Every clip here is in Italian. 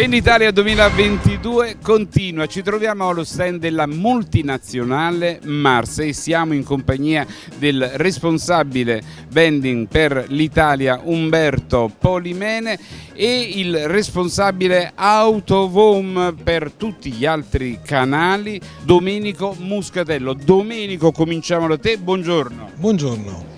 Venditalia 2022 continua, ci troviamo allo stand della multinazionale Mars e siamo in compagnia del responsabile vending per l'Italia Umberto Polimene e il responsabile Autovom per tutti gli altri canali Domenico Muscatello. Domenico cominciamo da te, buongiorno. Buongiorno.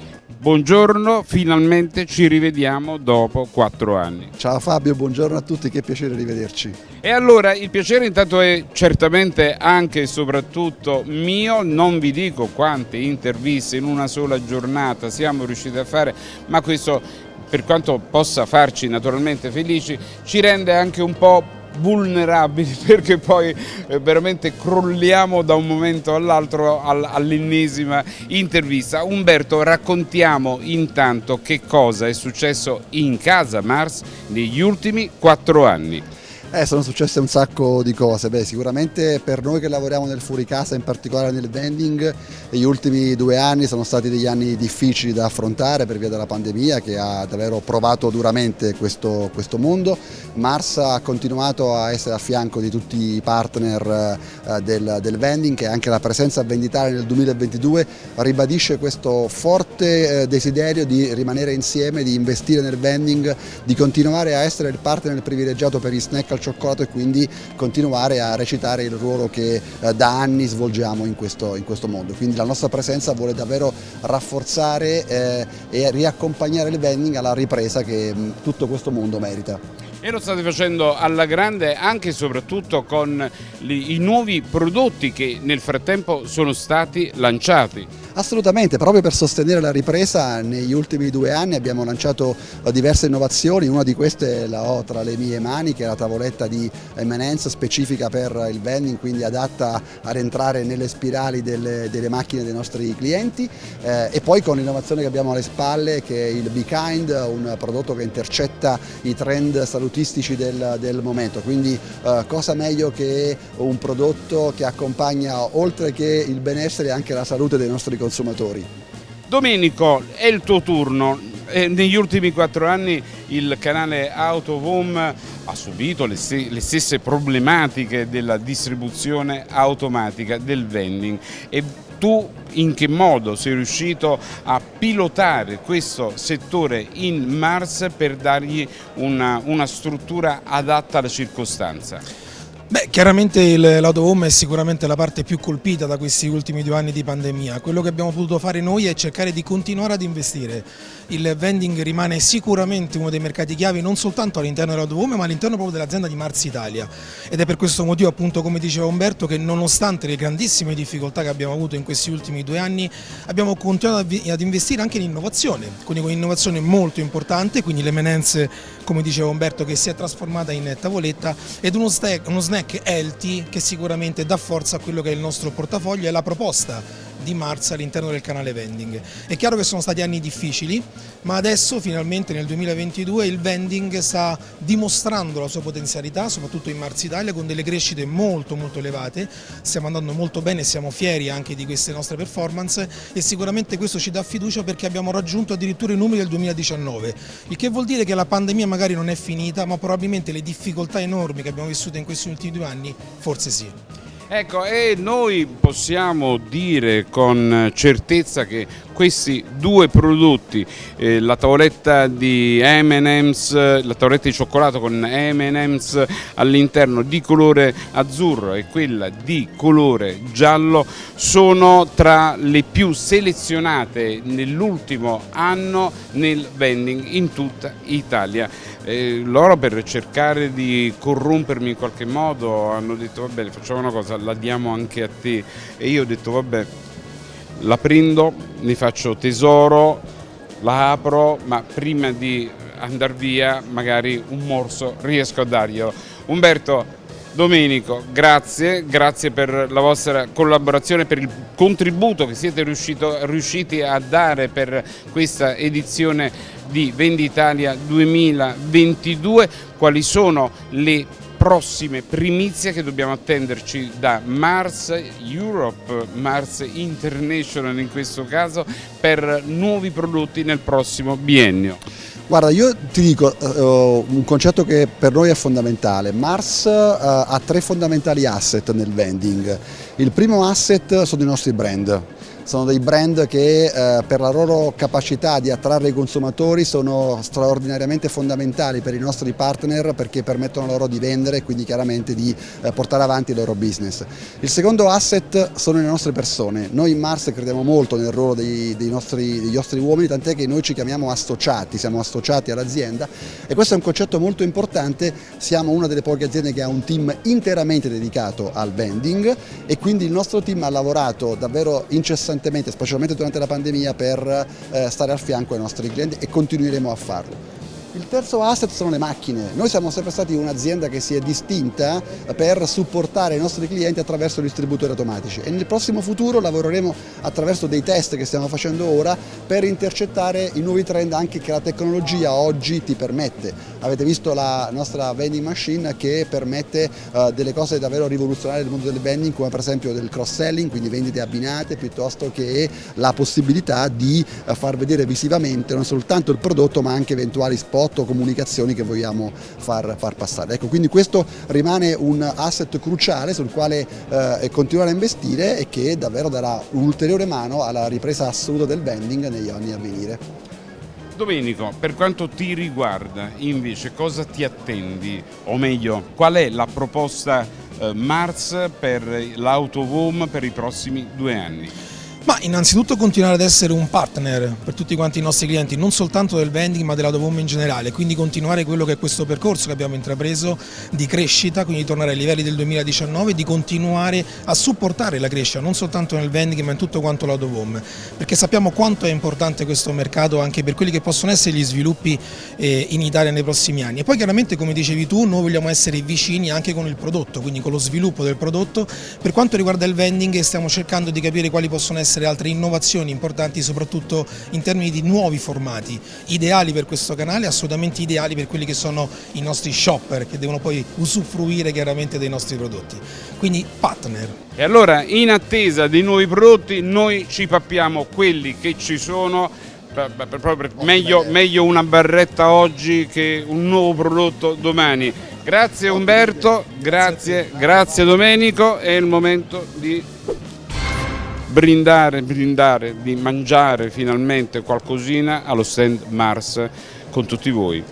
Buongiorno, finalmente ci rivediamo dopo quattro anni. Ciao Fabio, buongiorno a tutti, che piacere rivederci. E allora il piacere intanto è certamente anche e soprattutto mio, non vi dico quante interviste in una sola giornata siamo riusciti a fare, ma questo per quanto possa farci naturalmente felici, ci rende anche un po' vulnerabili perché poi eh, veramente crolliamo da un momento all'altro all'ennesima intervista. Umberto raccontiamo intanto che cosa è successo in casa Mars negli ultimi quattro anni. Eh, sono successe un sacco di cose, Beh, sicuramente per noi che lavoriamo nel fuori casa, in particolare nel vending, gli ultimi due anni sono stati degli anni difficili da affrontare per via della pandemia che ha davvero provato duramente questo, questo mondo. Mars ha continuato a essere a fianco di tutti i partner eh, del, del, vending e anche la presenza venditaria nel 2022 ribadisce questo forte eh, desiderio di rimanere insieme, di investire nel vending, di continuare a essere il partner privilegiato per gli snack al cioccolato e quindi continuare a recitare il ruolo che eh, da anni svolgiamo in questo, in questo, mondo. Quindi la nostra presenza vuole davvero rafforzare eh, e riaccompagnare il vending alla ripresa che mh, tutto questo mondo merita. E lo state facendo alla grande anche e soprattutto con i nuovi prodotti che nel frattempo sono stati lanciati. Assolutamente, proprio per sostenere la ripresa negli ultimi due anni abbiamo lanciato eh, diverse innovazioni, una di queste la ho tra le mie mani che è la tavoletta di M&M's specifica per il vending, quindi adatta a rientrare nelle spirali delle, delle macchine dei nostri clienti. Eh, e poi con l'innovazione che abbiamo alle spalle che è il Be Kind, un prodotto che intercetta i trend salutistici del, del momento, quindi eh, cosa meglio che un prodotto che accompagna oltre che il benessere anche la salute dei nostri consumatori. Domenico, è il tuo turno. Eh, negli ultimi quattro anni il canale Autovom ha subito le, le, stesse problematiche della distribuzione automatica del vending e tu in che modo sei riuscito a pilotare questo settore in Mars per dargli una, una struttura adatta alla circostanza? Beh, chiaramente l'auto è sicuramente la parte più colpita da questi ultimi due anni di pandemia. Quello che abbiamo potuto fare noi è cercare di continuare ad investire. Il vending rimane sicuramente uno dei mercati chiavi non soltanto all'interno dell'auto ma all'interno proprio dell'azienda di Mars Italia. Ed è per questo motivo, appunto, come diceva Umberto, che nonostante le grandissime difficoltà che abbiamo avuto in questi ultimi due anni, abbiamo continuato ad investire anche in innovazione, quindi con innovazione molto importante, quindi l'eminenze, come diceva Umberto, che si è trasformata in tavoletta ed uno snack, uno snack healthy che sicuramente dà forza a quello che è il nostro portafoglio e la proposta di Mars all'interno del canale vending. È chiaro che sono stati anni difficili, ma adesso finalmente nel 2022 il vending sta dimostrando la sua potenzialità, soprattutto in Mars Italia, con delle crescite molto molto elevate, stiamo andando molto bene, siamo fieri anche di queste nostre performance e sicuramente questo ci dà fiducia perché abbiamo raggiunto addirittura i numeri del 2019, il che vuol dire che la pandemia magari non è finita, ma probabilmente le difficoltà enormi che abbiamo vissuto in questi ultimi due anni forse sì. Ecco, e noi possiamo dire con certezza che questi due prodotti, eh, la tavoletta di M&M's, la tavoletta di cioccolato con M&M's all'interno di colore azzurro e quella di colore giallo sono tra le più selezionate nell'ultimo anno nel vending in tutta Italia. Eh, loro per cercare di corrompermi in qualche modo hanno detto va bene facciamo una cosa, la diamo anche a te e io ho detto vabbè la prendo, ne faccio tesoro, la apro, ma prima di andare via magari un morso riesco a darglielo. Umberto, Domenico, grazie, grazie per la vostra collaborazione, per il contributo che siete riuscito, riusciti a dare per questa edizione di Venditalia 2022. Quali sono le prossime primizie che dobbiamo attenderci da Mars Europe, Mars International in questo caso, per nuovi prodotti nel prossimo biennio. Guarda, io ti dico uh, un concetto che per noi è fondamentale. Mars uh, ha tre fondamentali asset nel vending. Il primo asset sono i nostri brand sono dei brand che eh, per la loro capacità di attrarre i consumatori sono straordinariamente fondamentali per i nostri partner perché permettono loro di vendere e quindi chiaramente di eh, portare avanti il loro business. Il secondo asset sono le nostre persone, noi in Mars crediamo molto nel ruolo dei, dei, nostri, dei nostri, uomini tant'è che noi ci chiamiamo associati, siamo associati all'azienda e questo è un concetto molto importante, siamo una delle poche aziende che ha un team interamente dedicato al vending e quindi il nostro team ha lavorato davvero incessantemente costantemente, specialmente durante la pandemia, per eh, stare al fianco ai nostri clienti e continueremo a farlo. Il terzo asset sono le macchine. Noi siamo sempre stati un'azienda che si è distinta per supportare i nostri clienti attraverso distributori automatici e nel prossimo futuro lavoreremo attraverso dei test che stiamo facendo ora per intercettare i nuovi trend anche che la tecnologia oggi ti permette. Avete visto la nostra vending machine che permette uh, delle cose davvero rivoluzionarie nel mondo del vending come per esempio del cross selling, quindi vendite abbinate piuttosto che la possibilità di uh, far vedere visivamente non soltanto il prodotto ma anche eventuali spot spot comunicazioni che vogliamo far, far passare. Ecco, quindi questo rimane un asset cruciale sul quale eh, continuare a investire e che davvero darà un'ulteriore mano alla ripresa assoluta del vending negli anni a venire. Domenico, per quanto ti riguarda invece cosa ti attendi o meglio qual è la proposta eh, Mars per l'autovom per i prossimi due anni? Ma innanzitutto continuare ad essere un partner per tutti quanti i nostri clienti, non soltanto del vending ma della Dovom in generale, quindi continuare quello che è questo percorso che abbiamo intrapreso di crescita, quindi tornare ai livelli del 2019 e di continuare a supportare la crescita, non soltanto nel vending ma in tutto quanto la Dovom, perché sappiamo quanto è importante questo mercato anche per quelli che possono essere gli sviluppi eh, in Italia nei prossimi anni. E poi chiaramente come dicevi tu noi vogliamo essere vicini anche con il prodotto, quindi con lo sviluppo del prodotto. Per quanto riguarda il vending stiamo cercando di capire quali possono essere essere altre innovazioni importanti soprattutto in termini di nuovi formati, ideali per questo canale, assolutamente ideali per quelli che sono i nostri shopper che devono poi usufruire chiaramente dei nostri prodotti. Quindi partner. E allora in attesa dei nuovi prodotti noi ci pappiamo quelli che ci sono. Meglio, meglio, una barretta oggi che un nuovo prodotto domani. Grazie Umberto, grazie, grazie Domenico, è il momento di brindare, brindare, di mangiare finalmente qualcosina allo stand Mars con tutti voi.